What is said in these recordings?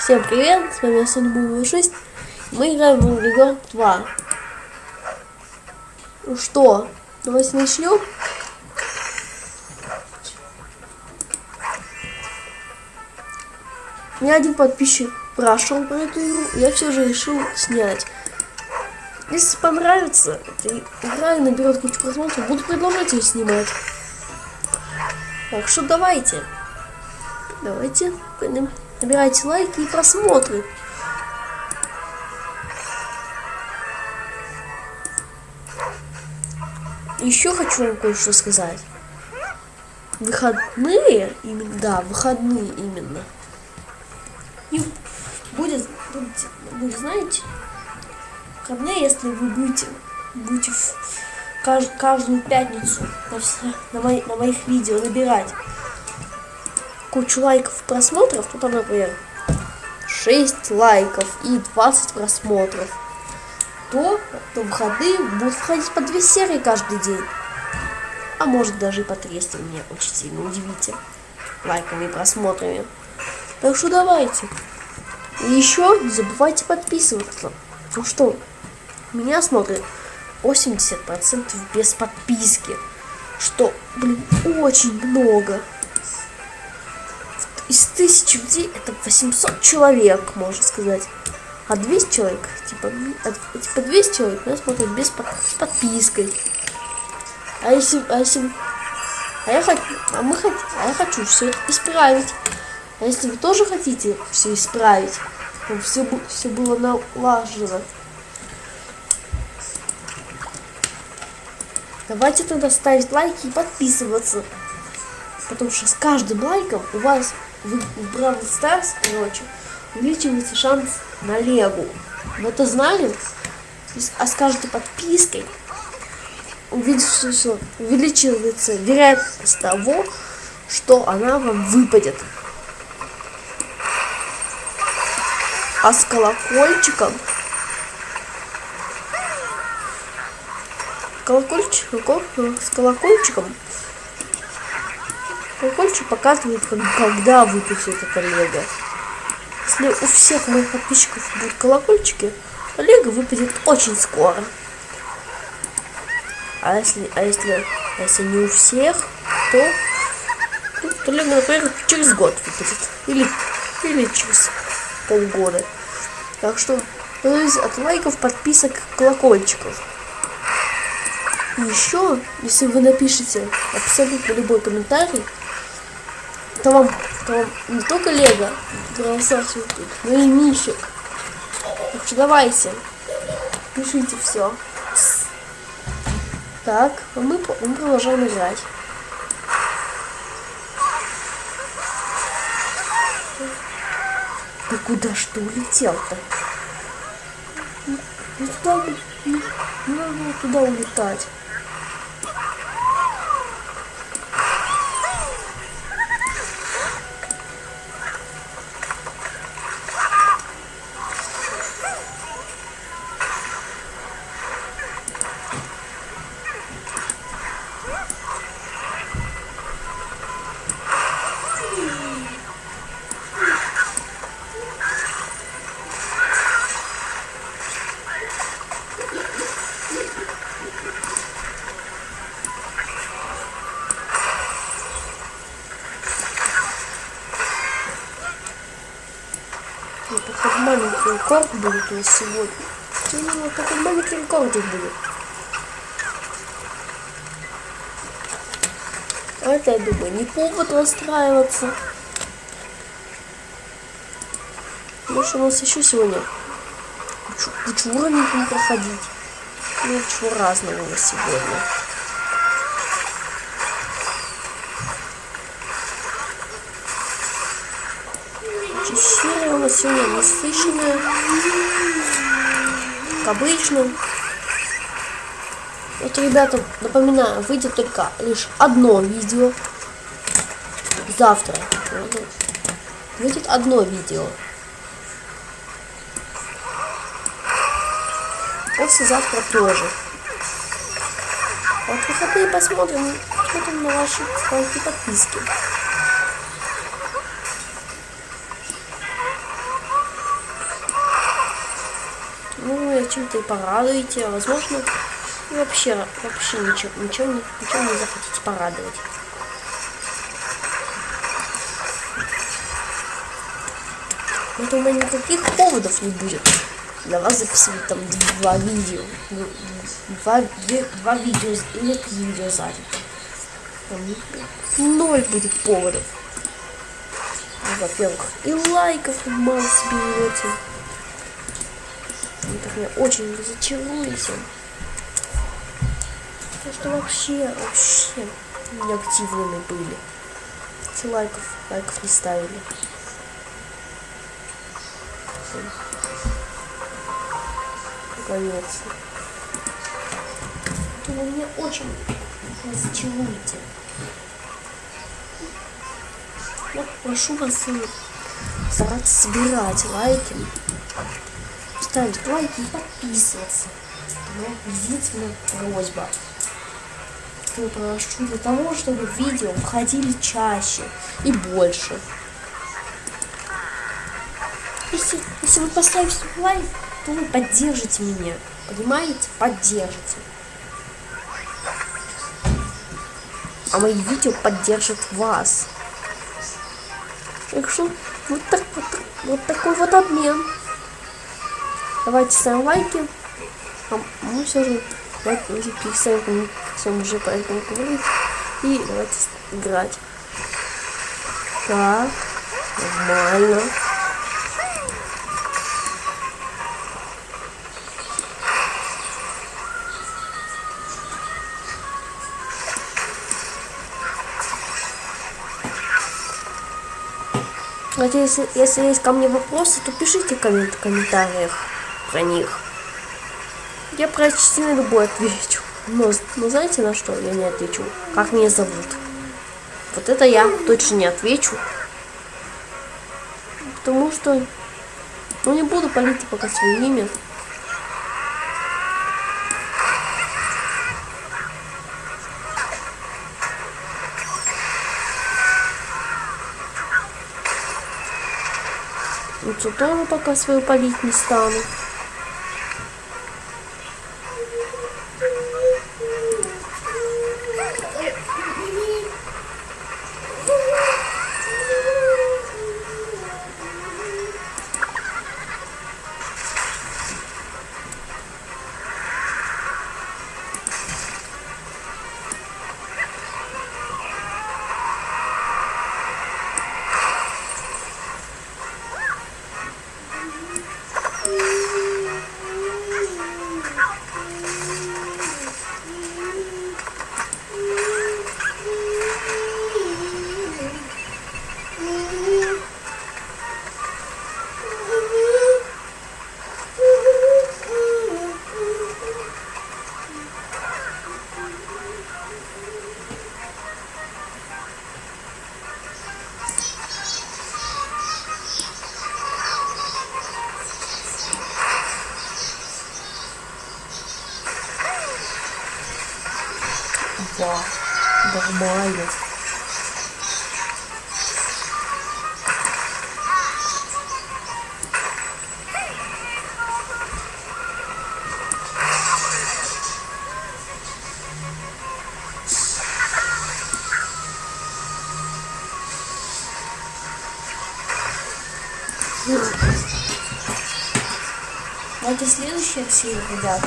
Всем привет, с вами Санбула 6. Мы играем в Angry Bird 2. Ну что, давайте начнем. Меня один подписчик спрашивал про эту игру, я все же решил снять. Если понравится эта игра и наберет кучу просмотров, буду продолжать ее снимать. Так что давайте. Давайте набирайте лайки и просмотры. Еще хочу вам кое-что сказать. Выходные, именно, да, выходные именно. И будет, будет, будет знаете, выходные, если вы будете, будете в кажд, каждую пятницу на, на, мои, на моих видео набирать кучу лайков и просмотров, то там, например, 6 лайков и 20 просмотров, то, то выходные будут входить по 2 серии каждый день. А может даже и по 3, если меня очень сильно удивите лайками и просмотрами. Так что давайте. И еще не забывайте подписываться. Ну что, меня смотрит 80% без подписки. Что, блин, очень много из тысячи людей это 800 человек, можно сказать. А 200 человек, типа, а, типа 200 человек нас смотрят без с подпиской. А если, а если, а я хочу, а мы хотим, а я хочу все исправить. А если вы тоже хотите все исправить, чтобы все, все было налажено, давайте тогда ставить лайки и подписываться. Потому что с каждым лайком у вас в Бравл Старс, короче, увеличивается шанс на Легу. Вы это знали? А с каждой подпиской увеличивается, увеличивается вероятность того, что она вам выпадет. А с колокольчиком колокольчик, с колокольчиком Колокольчик показывает, когда выпустит это лего. Если у всех моих подписчиков будут колокольчики, то лего выпадет очень скоро. А если, а если, а если не у всех, то, то, то лего, например, через год выпадет. Или, или через полгода. Так что зависит от лайков, подписок, колокольчиков. И еще, если вы напишите абсолютно любой комментарий, то вам, не только Лего но и Мишек. Так что давайте, пишите все. Так, а мы, мы продолжаем играть. Ты куда что улетел-то? Ну туда, не, не надо туда улетать. Рекорд будет у нас сегодня. Ну, такой маленький рекордик будет. А это, я думаю, не повод расстраиваться. Может, у нас еще сегодня кучу, кучу уровней будем проходить. Ну, чего разного у нас сегодня. Сегодня насыщенная, как обычно. Вот, ребята, напоминаю, выйдет только лишь одно видео. Завтра. Выйдет одно видео. Послезавтра тоже. Вот выходные посмотрим, посмотрим на ваши лайки подписки. Чем-то и порадуете, а возможно, вообще, вообще ничего, ничего, ничего не захотите порадовать. Это у меня никаких поводов не будет для вас записывать там два видео. Два, две, два видео или три видео за день. ноль будет поводов. Ну, Во-первых, и лайков мало. Вы так меня очень разочаруете. Потому что вообще, вообще неактивными были. Эти лайков, лайков не ставили. Наконец-то. Вы меня очень разочаруете. Я прошу вас стараться собирать лайки, ставить лайки и подписываться. Моя единственная просьба. Я прошу для того, чтобы видео входили чаще и больше. Если, если вы поставите лайк, то вы поддержите меня. Понимаете? Поддержите. А мои видео поддержат вас. Так что вот, так, вот, вот такой вот обмен. Давайте ставим лайки. А мы все же давайте уже перестанем всем уже по этому говорить. И давайте играть. Так, нормально. Надеюсь, если есть ко мне вопросы, то пишите в комментариях про них. Я почти на любой отвечу. Но, но знаете на что я не отвечу? Как меня зовут? Вот это я точно не отвечу. Потому что... Ну не буду палить пока свое имя. Лучше тоже пока свою полить не стану. Нормально. Это следующая серия, ребят.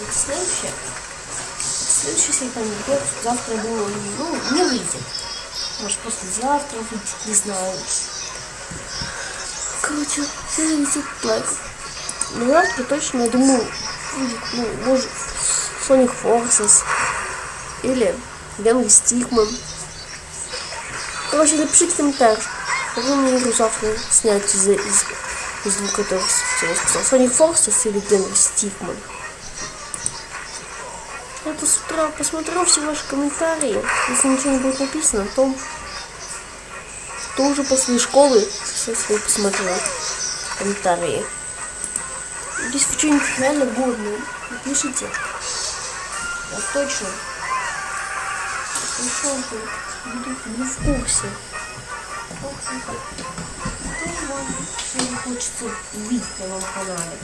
Это следующая. Серия там идет. Завтра, думаю, ну, не выйдет. Может, послезавтра выйдет, не знаю. Короче, следующий лайк. Но завтра точно, я думаю, будет, ну, может, Sonic Forces или Генри Стикман. Короче, напишите комментарий. Какую мне игру завтра снять из, из, из двух которых я сказал. Sonic Forces или Генри Стикман. Это с утра посмотрю все ваши комментарии. Если ничего не будет написано, то, то уже после школы все свои посмотрю комментарии. Здесь вы что-нибудь реально годное напишите. Я точно. Пришел буду, буду в курсе. что мне хочется увидеть на моем канале.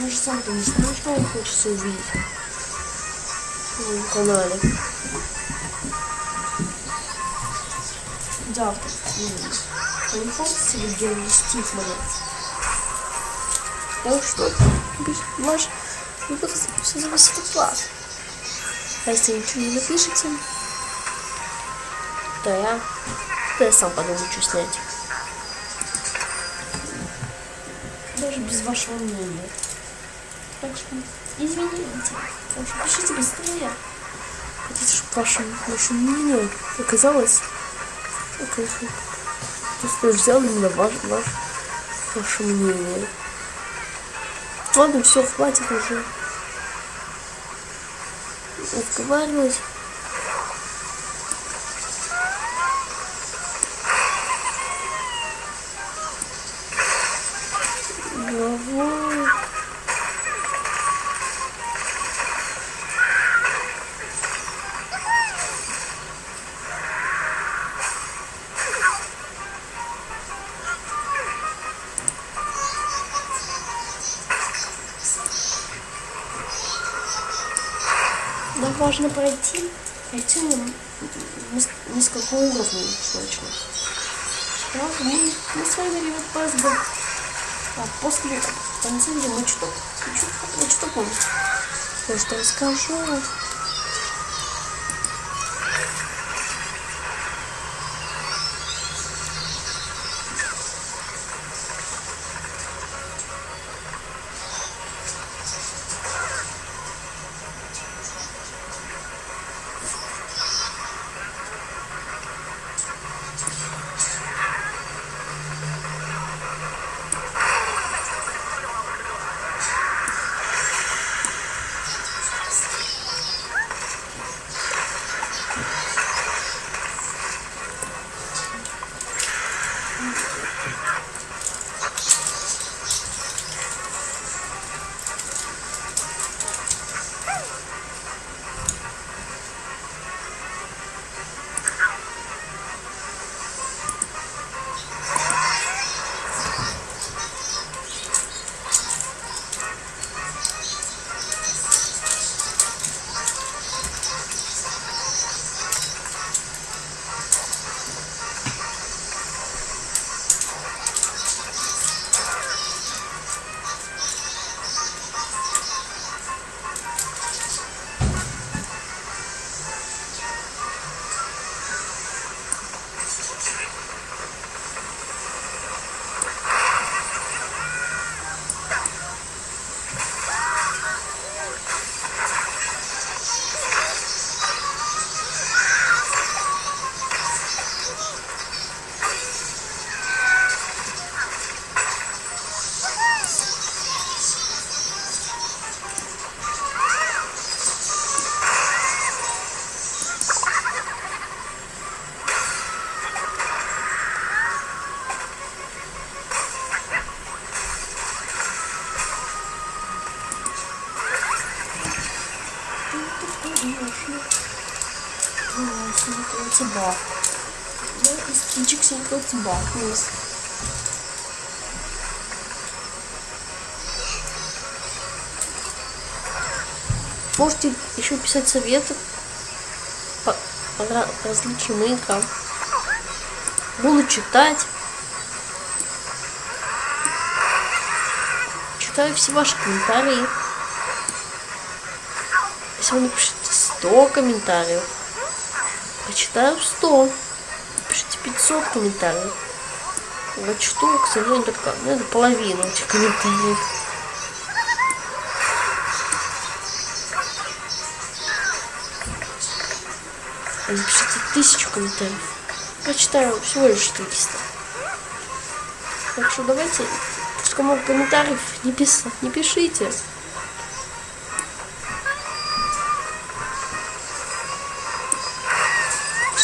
Даже сам ты не знаешь, что мне хочется увидеть канале. Завтра. Генри Стив монет. Так что, ваш выбор все зависит от вас. А если ничего не напишите, то я, то я сам подумаю, что снять. Даже без вашего мнения. Так что извините. Пишите быстрее. Хотите, чтобы ваше, ваше мнение оказалось Просто взял именно ваш, ваш, ваше мнение. Ладно, все, хватит уже разговаривать. Нам важно пройти, пройти несколько уровней точно. Правда, мы, мы с вами ребят ПСБ. А после танцевали мы что? Я что помню? Просто расскажу. тебя. Тебя есть. Можете еще писать советы по, по различным играм. Буду читать. Читаю все ваши комментарии. Если вы напишите 100 комментариев, Почитаю 100. Пишите 500 комментариев. Что, к сожалению, только ну, это половина этих комментариев. Напишите тысячу комментариев. Прочитаю всего лишь 400. Так что давайте, слишком много комментариев не, пис... не пишите.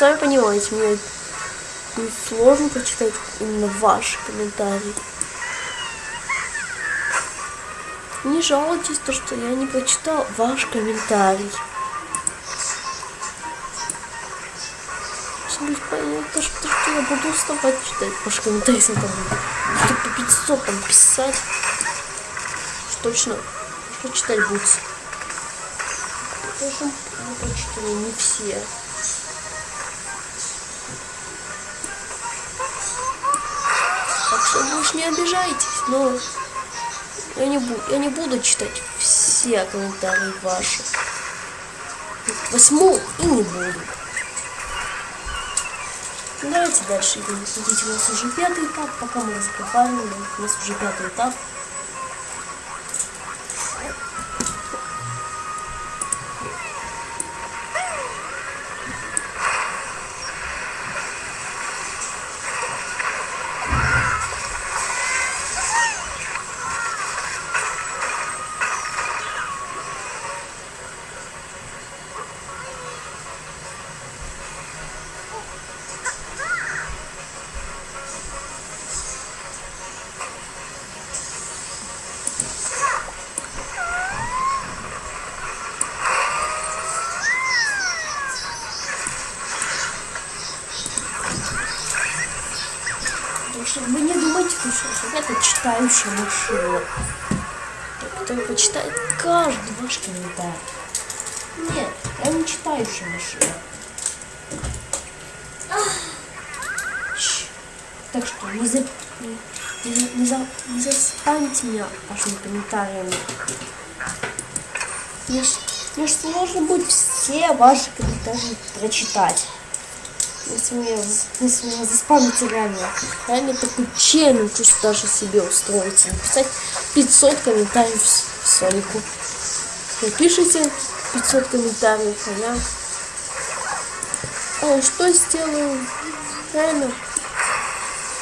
сами понимаете, мне сложно прочитать именно ваши комментарии. Не жалуйтесь, то, что я не прочитал ваш комментарий. понятно, что, что я буду уставать читать. Ваши комментарии там будет. по 500 там писать. Что точно, что читать будет. Даже мы прочитали не все. Обижайтесь, но я не буду, я не буду читать все комментарии ваши. Восьму и не буду. Давайте дальше идем. Смотрите, у нас уже пятый этап, пока мы разговаривали, у нас уже пятый этап. Это читающая машина, которая почитает каждый ваш комментарий. Нет, я не читающая машина. Так что не, за, не, не, за, не заспамьте меня вашими комментариями. Мне, мне сложно будет все ваши комментарии прочитать если меня, если меня заспамите реально, реально такой челлендж даже себе устроить, написать 500 комментариев Сонику. Напишите 500 комментариев, а я... А, что сделаю? Реально,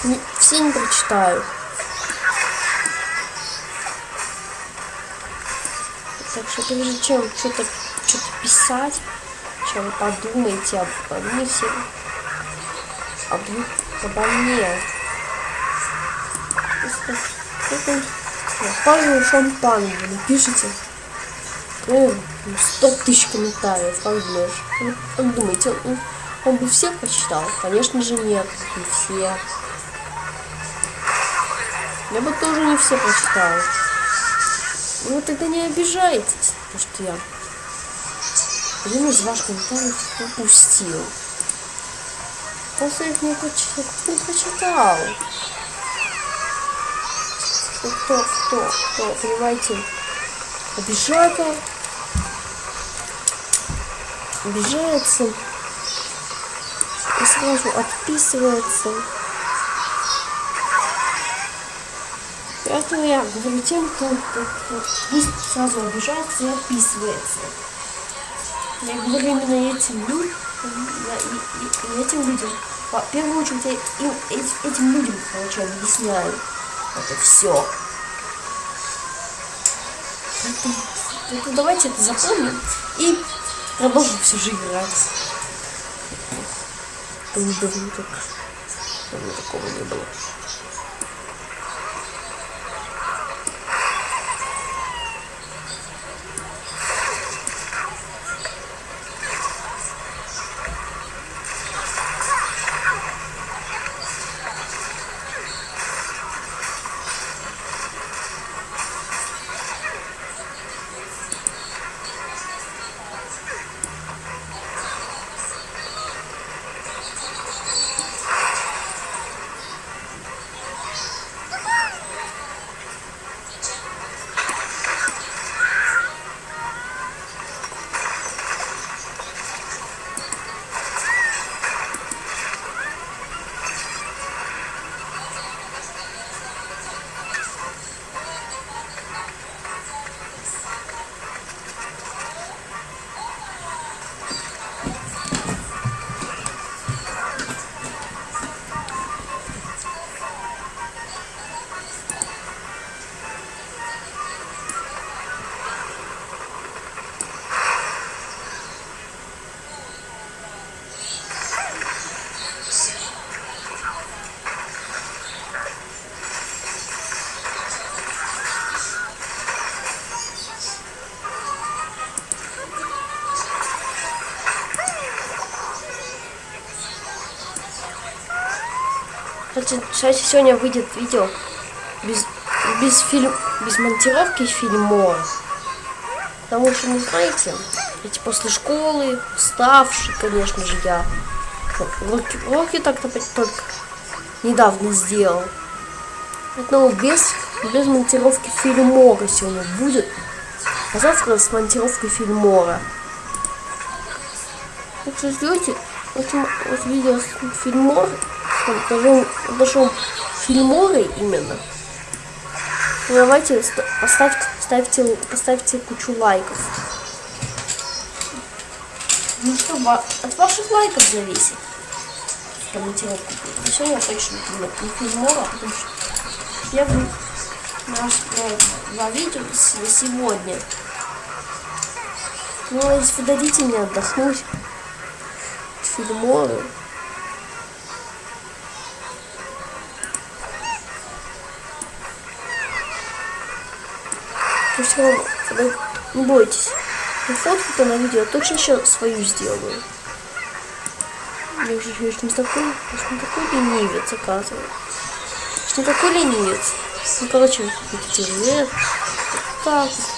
не, все не прочитаю. Так что прежде чем что-то что-то писать, чем подумайте об мне все об, обо мне. Павел Шампан вы напишите. Ну, 100 тысяч комментариев, как думаешь? Ну, как думаете, он, он бы всех прочитал? Конечно же нет, не все. Я бы тоже не все прочитал. Ну тогда не обижайтесь, потому что я один из ваших комментариев упустил. Просто их не, прочитал. не прочитал. Кто, кто, кто, понимаете, обижает, обижается и сразу отписывается. Поэтому я говорю тем, кто, кто, кто сразу обижается и отписывается. Я говорю именно этим людям, этим людям. В первую очередь я им, этим людям, короче, объясняю это все. Поэтому, давайте это запомним и продолжим все же играть. Не давно так. Давно такого не было. Кстати, кстати, сегодня выйдет видео без, без, фильм, без монтировки фильма. Потому что, не знаете, эти после школы, уставший, конечно же, я. Уроки, уроки так-то только недавно сделал. Поэтому без, без монтировки фильмора сегодня будет. А завтра с монтировкой фильмора. Так что ждете, вот, вот видео фильмор, даже, даже фильморы именно. Давайте поставьте, ставьте, поставьте кучу лайков. Ну что, от ваших лайков зависит. Комментировку. И сегодня я точно не фильмора, потому что я наш два видео сегодня. Ну, если вы дадите мне отдохнуть, фильморы. Ну все равно, не бойтесь. Фотку-то на видео точно еще свою сделаю. Я уже я не такой, не такой ленивец, оказывается. Не такой ленивец. Ну, короче, видите, так вот.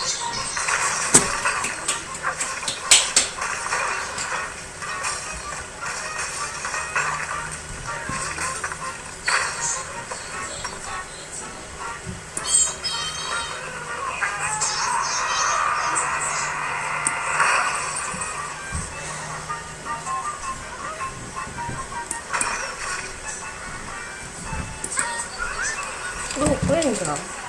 now